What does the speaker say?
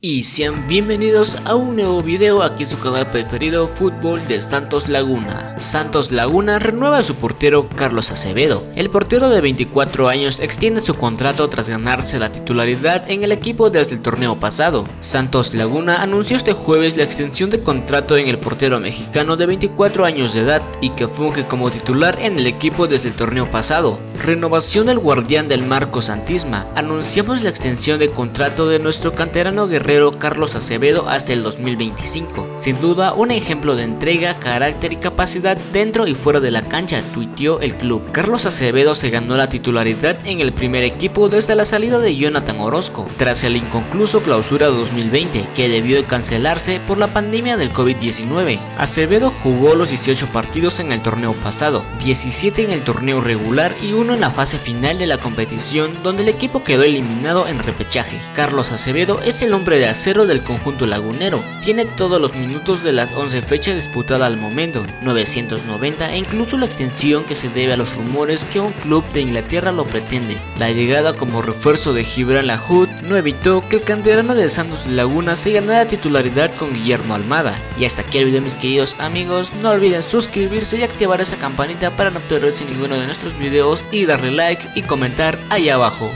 y sean bienvenidos a un nuevo video aquí en su canal preferido Fútbol de Santos Laguna. Santos Laguna renueva a su portero Carlos Acevedo. El portero de 24 años extiende su contrato tras ganarse la titularidad en el equipo desde el torneo pasado. Santos Laguna anunció este jueves la extensión de contrato en el portero mexicano de 24 años de edad y que funge como titular en el equipo desde el torneo pasado. Renovación del guardián del Marco Santisma. Anunciamos la extensión de contrato de nuestro canterano guerrero Carlos Acevedo hasta el 2025. Sin duda un ejemplo de entrega, carácter y capacidad dentro y fuera de la cancha, tuiteó el club. Carlos Acevedo se ganó la titularidad en el primer equipo desde la salida de Jonathan Orozco, tras el inconcluso clausura 2020 que debió de cancelarse por la pandemia del COVID-19. Acevedo jugó los 18 partidos en el torneo pasado, 17 en el torneo regular y en la fase final de la competición donde el equipo quedó eliminado en repechaje. Carlos Acevedo es el hombre de acero del conjunto lagunero. Tiene todos los minutos de las 11 fechas disputadas al momento, 990 e incluso la extensión que se debe a los rumores que un club de Inglaterra lo pretende. La llegada como refuerzo de Gibran Lahoud no evitó que el canterano de Santos Laguna se ganara titularidad con Guillermo Almada. Y hasta aquí el video mis queridos amigos, no olviden suscribirse y activar esa campanita para no perderse ninguno de nuestros videos darle like y comentar ahí abajo.